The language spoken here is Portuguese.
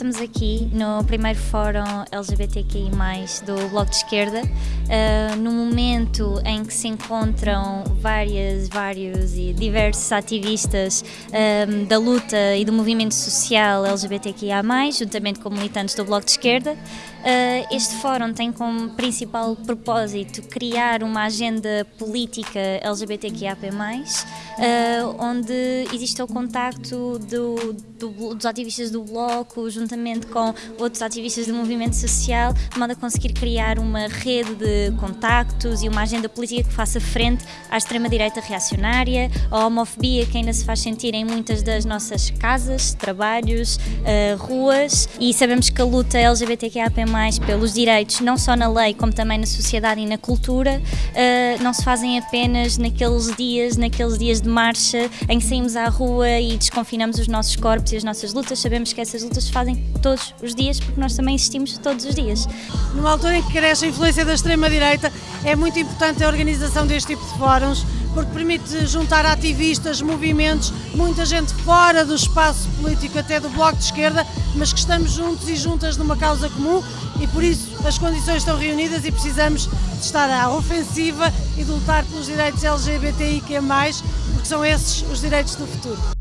estamos aqui no primeiro Fórum LGBTQI+, do Bloco de Esquerda, uh, no momento em que se encontram várias, vários e diversos ativistas um, da luta e do movimento social LGBTQIA+, juntamente com militantes do Bloco de Esquerda. Uh, este fórum tem como principal propósito criar uma agenda política LGBTQIAP+, uh, onde existe o contacto do, do, dos ativistas do Bloco, juntamente com outros ativistas do movimento social, de modo a conseguir criar uma rede de contactos e uma agenda política que faça frente à extrema-direita reacionária, à homofobia que ainda se faz sentir em muitas das nossas casas, trabalhos, uh, ruas, e sabemos que a luta LGBTQIAP+, pelos direitos, não só na lei, como também na sociedade e na cultura, uh, não se fazem apenas naqueles dias, naqueles dias de marcha em que saímos à rua e desconfinamos os nossos corpos e as nossas lutas, sabemos que essas lutas se fazem todos os dias porque nós também existimos todos os dias. Numa altura em que cresce a influência da extrema-direita, é muito importante a organização deste tipo de fóruns, porque permite juntar ativistas, movimentos, muita gente fora do espaço político, até do Bloco de Esquerda, mas que estamos juntos e juntas numa causa comum e por isso as condições estão reunidas e precisamos de estar à ofensiva e de lutar pelos direitos LGBTIQ+, porque são esses os direitos do futuro.